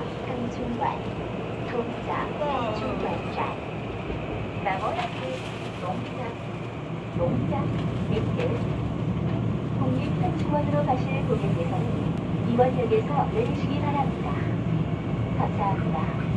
동작 강중관 동작 중관산, 나머지 농작, 농작 밑에 국립현충원으로 가실 고객께서는 이번역에서 내리시기 바랍니다. 감사합니다.